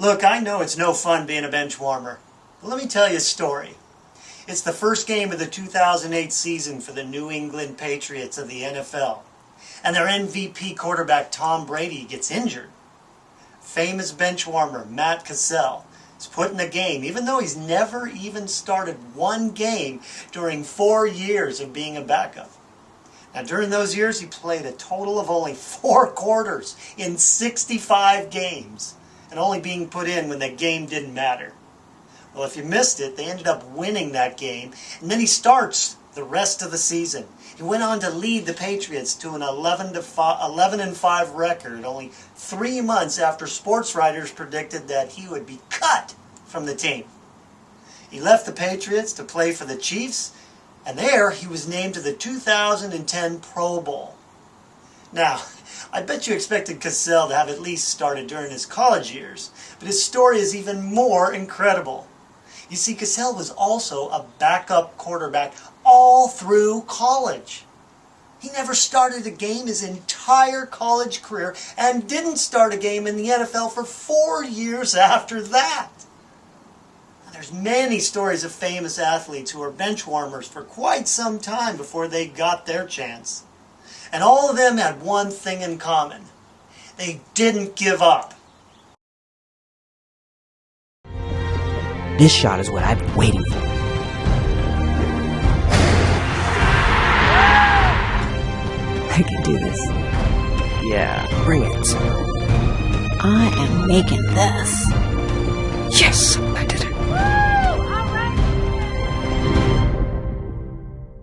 Look, I know it's no fun being a bench warmer, but let me tell you a story. It's the first game of the 2008 season for the New England Patriots of the NFL, and their MVP quarterback Tom Brady gets injured. Famous bench warmer Matt Cassel is put in the game, even though he's never even started one game during four years of being a backup. Now, during those years, he played a total of only four quarters in 65 games and only being put in when the game didn't matter. Well, if you missed it, they ended up winning that game, and then he starts the rest of the season. He went on to lead the Patriots to an 11 to 5, 11 and 5 record only 3 months after sports writers predicted that he would be cut from the team. He left the Patriots to play for the Chiefs, and there he was named to the 2010 Pro Bowl. Now, I bet you expected Cassel to have at least started during his college years, but his story is even more incredible. You see, Cassel was also a backup quarterback all through college. He never started a game his entire college career and didn't start a game in the NFL for four years after that. There's many stories of famous athletes who were bench warmers for quite some time before they got their chance. And all of them had one thing in common. They didn't give up. This shot is what I've been waiting for. I can do this. Yeah, bring it. I am making this. Yes!